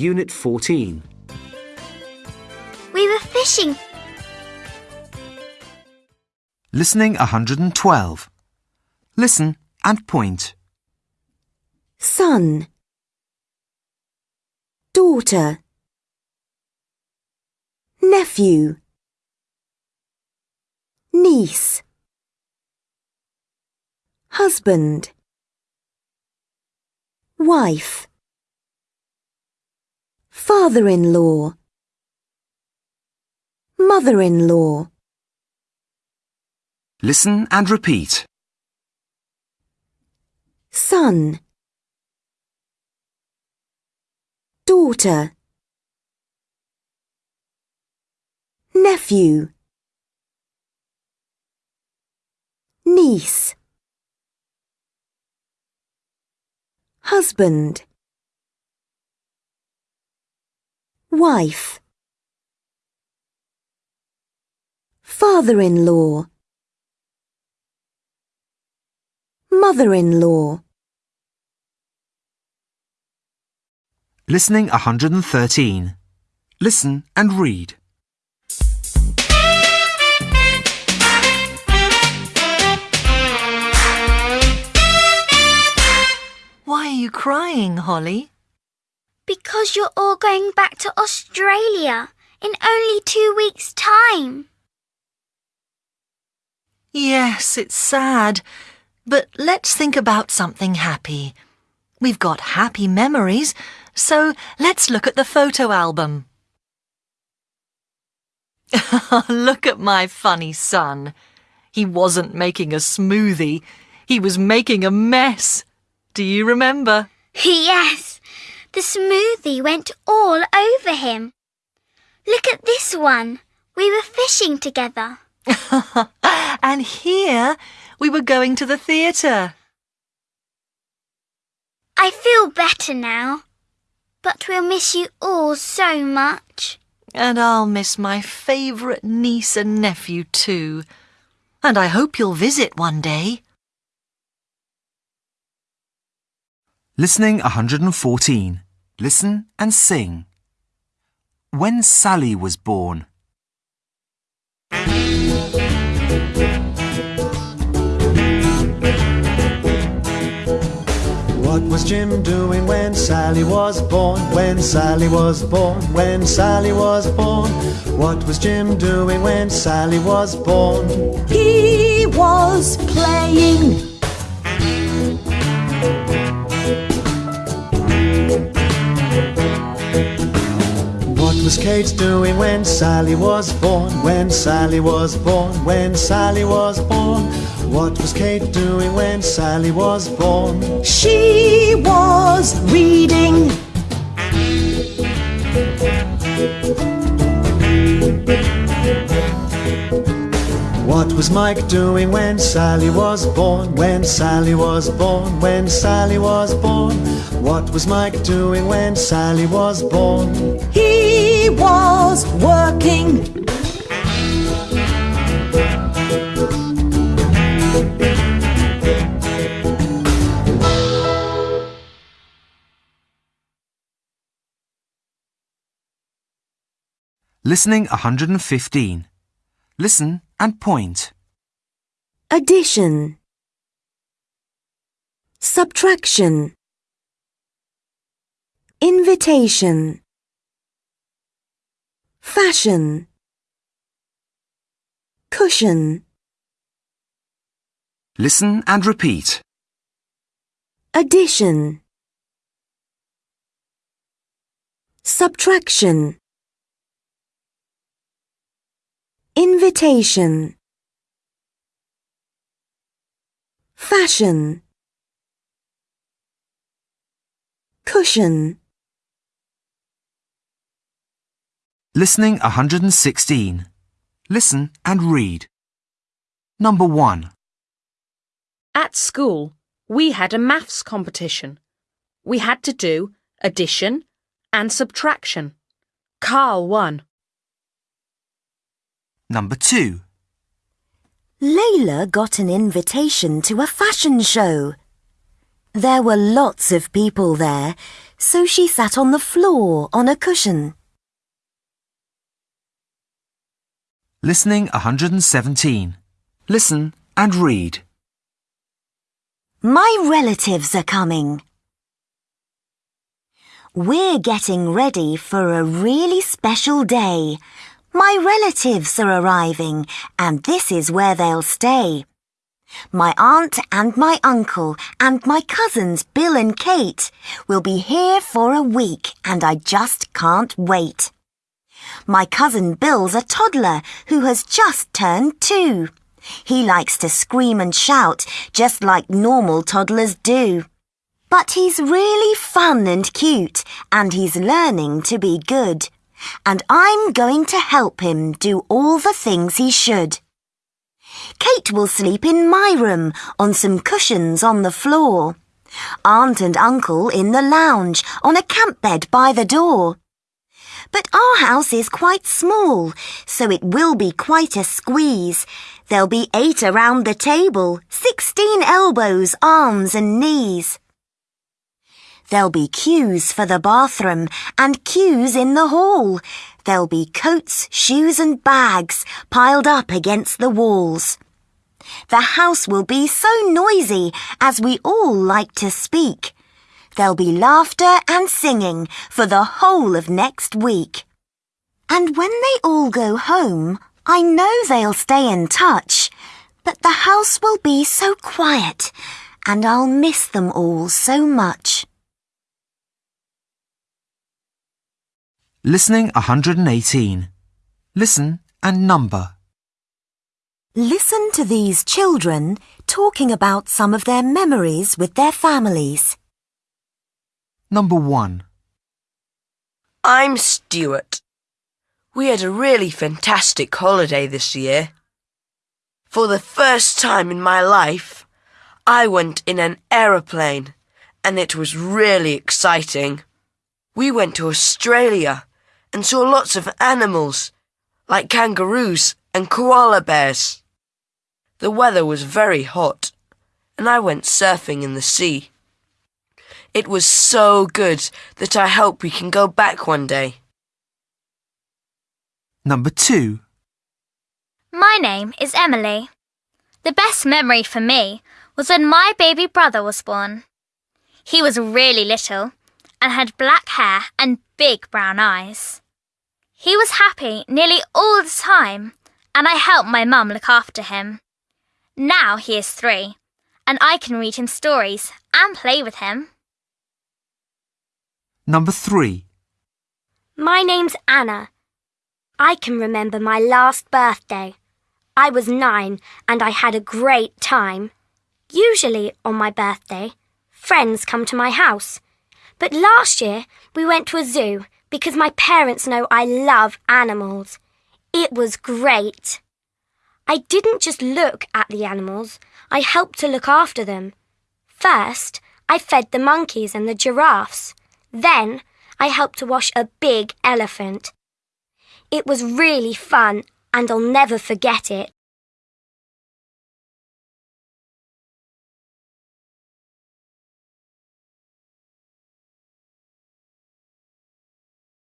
Unit 14. We were fishing. Listening 112. Listen and point. son, daughter, nephew, niece, husband, wife, father-in-law, mother-in-law, Listen and repeat. son, daughter, nephew, niece, husband, wife, father-in-law, mother-in-law. Listening 113. Listen and read. Why are you crying, Holly? Because you're all going back to Australia in only two weeks' time. Yes, it's sad. But let's think about something happy. We've got happy memories, so let's look at the photo album. look at my funny son. He wasn't making a smoothie, he was making a mess. Do you remember? Yes, the smoothie went all over him. Look at this one. We were fishing together. and here we were going to the theatre. I feel better now. But we'll miss you all so much. And I'll miss my favourite niece and nephew too. And I hope you'll visit one day. Listening 114. Listen and sing. When Sally was born. What was Jim doing when Sally was born? When Sally was born, when Sally was born. What was Jim doing when Sally was born? He was playing. Was Kate doing when Sally was born? When Sally was born, when Sally was born. What was Kate doing when Sally was born? She was reading. What was Mike doing when Sally was born? When Sally was born, when Sally was born. What was Mike doing when Sally was born? He was working. Listening 115. Listen and point. Addition. Subtraction. Invitation. Fashion. Cushion. Listen and repeat. Addition. Subtraction. Invitation. Fashion. Cushion. Listening 116. Listen and read. Number 1. At school, we had a maths competition. We had to do addition and subtraction. Carl won. Number 2. Layla got an invitation to a fashion show. There were lots of people there, so she sat on the floor on a cushion. Listening 117. Listen and read. My relatives are coming. We're getting ready for a really special day. My relatives are arriving, and this is where they'll stay. My aunt and my uncle and my cousins Bill and Kate will be here for a week, and I just can't wait. My cousin Bill's a toddler who has just turned two. He likes to scream and shout just like normal toddlers do. But he's really fun and cute, and he's learning to be good. And I'm going to help him do all the things he should. Kate will sleep in my room on some cushions on the floor. Aunt and Uncle in the lounge on a camp bed by the door. Our house is quite small, so it will be quite a squeeze. There'll be eight around the table, sixteen elbows, arms and knees. There'll be queues for the bathroom and queues in the hall. There'll be coats, shoes and bags piled up against the walls. The house will be so noisy as we all like to speak. There'll be laughter and singing for the whole of next week. And when they all go home, I know they'll stay in touch. But the house will be so quiet and I'll miss them all so much. Listening 118. Listen and number. Listen to these children talking about some of their memories with their families. Number 1. I'm Stuart. We had a really fantastic holiday this year. For the first time in my life, I went in an aeroplane and it was really exciting. We went to Australia and saw lots of animals like kangaroos and koala bears. The weather was very hot and I went surfing in the sea. It was so good that I hope we can go back one day. Number 2. My name is Emily. The best memory for me was when my baby brother was born. He was really little and had black hair and big brown eyes. He was happy nearly all the time, and I helped my mum look after him. Now he is three, and I can read him stories and play with him. Number 3. My name's Anna. I can remember my last birthday. I was nine and I had a great time. Usually on my birthday, friends come to my house. But last year we went to a zoo because my parents know I love animals. It was great. I didn't just look at the animals, I helped to look after them. First, I fed the monkeys and the giraffes. Then, I helped to wash a big elephant. It was really fun and I'll never forget it.